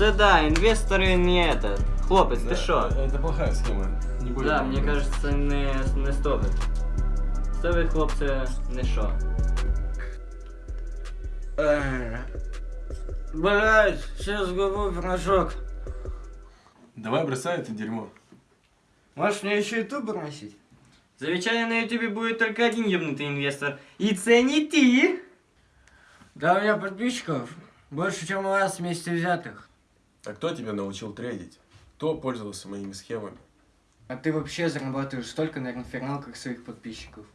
Це да, інвестори не это. Хлопець, ти Да, що? Это плохая схема. Не будем. Да, мені кажется, це не, не стоїть. Стоїть, хлопце, не що. Блять, сейчас губу пирожок. Давай бросай это дерьмо. Можешь мне еще ютуб бросить? Завічання на ютубі буде тільки один єбнутий інвестор. І це не ти. Да у меня подписчиков больше, чем у вас вместе взятых. А кто тебя научил трейдить? Кто пользовался моими схемами? А ты вообще зарабатываешь столько на инферналках своих подписчиков.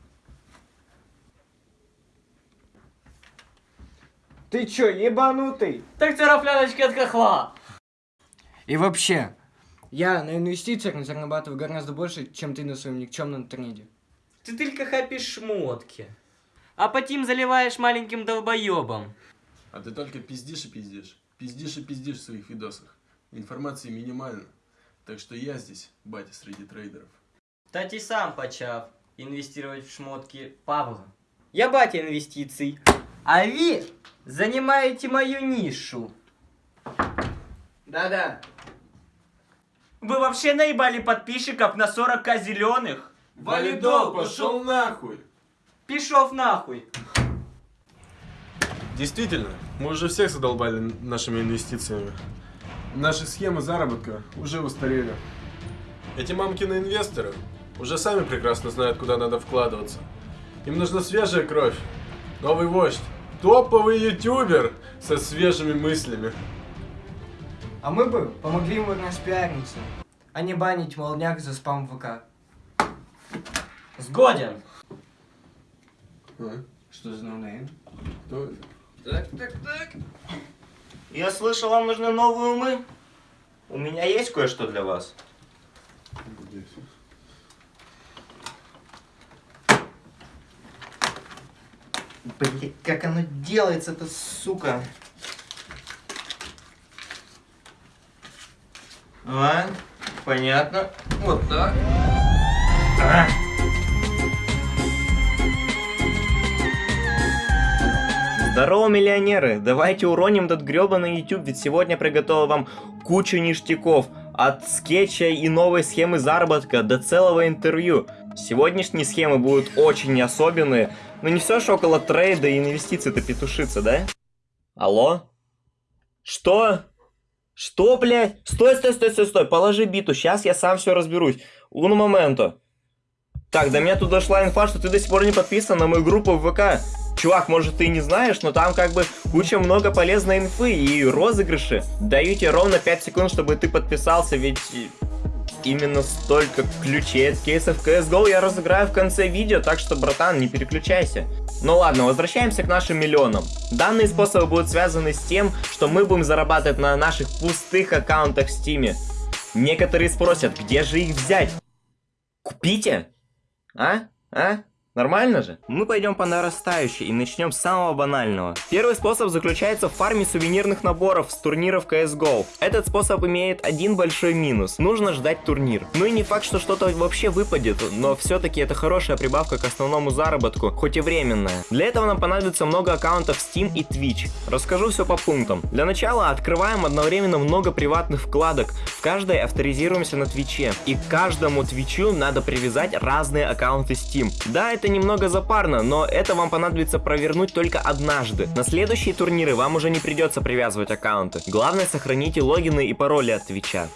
Ты чё, ебанутый? Так це рафляночки від хохла. И вообще, я на инвестициях зарабатываю гораздо больше, чем ты на своем никчемном трейде. Ти тільки хапиш шмотки. А потім заливаєш маленьким долбоебом. А ты только пиздишь и пиздишь. Пиздишь и пиздишь в своих видосах. Информации минимально. Так что я здесь, батя среди трейдеров. Та ти сам почав інвестувати в шмотки Павла. Я батя інвестицій. А ви займаєте мою нишу. Да-да. Вы вообще наебали подписчиков на 40к зеленых? нахуй! Пішов нахуй. Действительно, мы уже всех задолбали нашими инвестициями. Наши схемы заработка уже устарели. Эти мамкины инвесторы уже сами прекрасно знают, куда надо вкладываться. Им нужна свежая кровь, новый вождь, топовый ютубер со свежими мыслями. А мы бы помогли ему распиариться, а не банить молняк за спам в ВК. Згоден. А? Что за noname? Кто это? Так, так, так. Я слышал, вам нужны новые умы. У меня есть кое-что для вас. Блин, как оно делается, это сука. А, понятно. Вот так. А. Здорово, миллионеры! Давайте уроним этот гребаный YouTube, ведь сегодня приготовил вам кучу ништяков. От скетча и новой схемы заработка до целого интервью. Сегодняшние схемы будут очень особенные, но не все же около трейда и инвестиций-то петушится, да? Алло? Что? Что, блядь? Стой, стой, стой, стой, стой, положи биту, сейчас я сам все разберусь. Уно моменту. Так, до меня тут дошла инфа, что ты до сих пор не подписан на мою группу в ВК. Чувак, может ты и не знаешь, но там как бы куча много полезной инфы и розыгрыши. Даю тебе ровно 5 секунд, чтобы ты подписался, ведь именно столько ключей от кейсов CSGO я разыграю в конце видео, так что, братан, не переключайся. Ну ладно, возвращаемся к нашим миллионам. Данные способы будут связаны с тем, что мы будем зарабатывать на наших пустых аккаунтах в Стиме. Некоторые спросят, где же их взять? Купите? А? А? Нормально же? Мы пойдем по нарастающей и начнем с самого банального. Первый способ заключается в фарме сувенирных наборов с турниров CSGO. Этот способ имеет один большой минус. Нужно ждать турнир. Ну и не факт, что что-то вообще выпадет, но все-таки это хорошая прибавка к основному заработку, хоть и временная. Для этого нам понадобится много аккаунтов Steam и Twitch. Расскажу все по пунктам. Для начала открываем одновременно много приватных вкладок. В каждой авторизируемся на Твиче. И к каждому Твичу надо привязать разные аккаунты Steam. Да, это немного запарно, но это вам понадобится провернуть только однажды. На следующие турниры вам уже не придется привязывать аккаунты. Главное сохраните логины и пароли от Твича.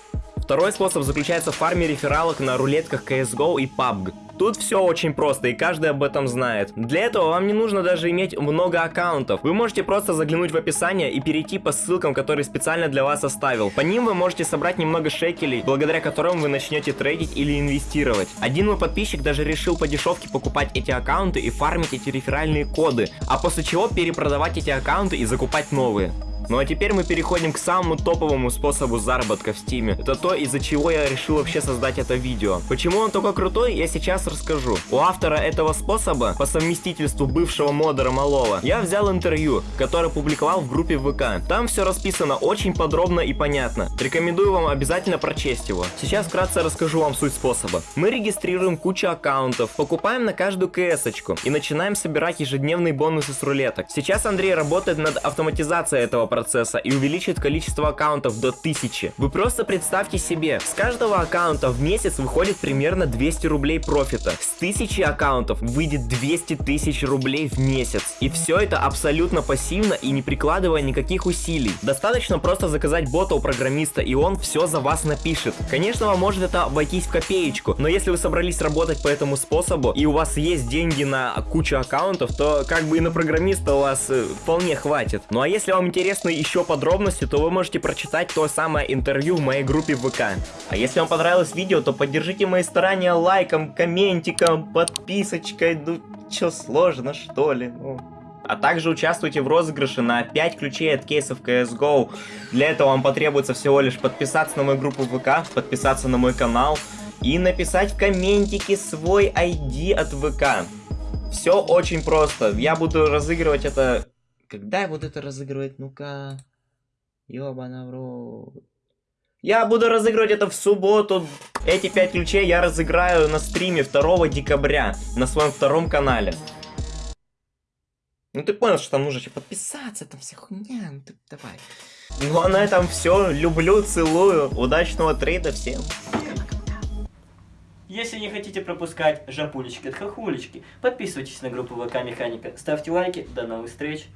Второй способ заключается в фарме рефералок на рулетках CSGO и PUBG. Тут все очень просто, и каждый об этом знает. Для этого вам не нужно даже иметь много аккаунтов. Вы можете просто заглянуть в описание и перейти по ссылкам, которые специально для вас оставил. По ним вы можете собрать немного шекелей, благодаря которым вы начнете трейдить или инвестировать. Один мой подписчик даже решил по дешевке покупать эти аккаунты и фармить эти реферальные коды, а после чего перепродавать эти аккаунты и закупать новые. Ну а теперь мы переходим к самому топовому способу заработка в Steam е. Это то, из-за чего я решил вообще создать это видео. Почему он такой крутой, я сейчас расскажу. У автора этого способа, по совместительству бывшего модера Малова, я взял интервью, которое публиковал в группе ВК. Там все расписано очень подробно и понятно. Рекомендую вам обязательно прочесть его. Сейчас вкратце расскажу вам суть способа. Мы регистрируем кучу аккаунтов, покупаем на каждую КС-очку и начинаем собирать ежедневные бонусы с рулеток. Сейчас Андрей работает над автоматизацией этого процесса процесса и увеличит количество аккаунтов до 1000. Вы просто представьте себе, с каждого аккаунта в месяц выходит примерно 200 рублей профита. С 1000 аккаунтов выйдет 200 тысяч рублей в месяц. И все это абсолютно пассивно и не прикладывая никаких усилий. Достаточно просто заказать бота у программиста, и он все за вас напишет. Конечно, вам может это обойтись в копеечку, но если вы собрались работать по этому способу, и у вас есть деньги на кучу аккаунтов, то как бы и на программиста у вас э, вполне хватит. Ну а если вам интересны еще подробности, то вы можете прочитать то самое интервью в моей группе ВК. А если вам понравилось видео, то поддержите мои старания лайком, комментиком, подписочкой, ну чё сложно что ли, ну... А также участвуйте в розыгрыше на 5 ключей от кейсов CSGO. Для этого вам потребуется всего лишь подписаться на мою группу ВК, подписаться на мой канал и написать в комментике свой ID от ВК. Все очень просто. Я буду разыгрывать это... Когда я буду это разыгрывать? Ну-ка... Ёбана в рот. Я буду разыгрывать это в субботу. Эти 5 ключей я разыграю на стриме 2 декабря на своем втором канале. Ну ты понял, что там нужно еще подписаться, там вся хуйня, ну ты давай. Ну а на этом все. Люблю, целую. Удачного трейда всем. Если не хотите пропускать жапулечки от хохулечки, подписывайтесь на группу ВК Механика, ставьте лайки, до новых встреч!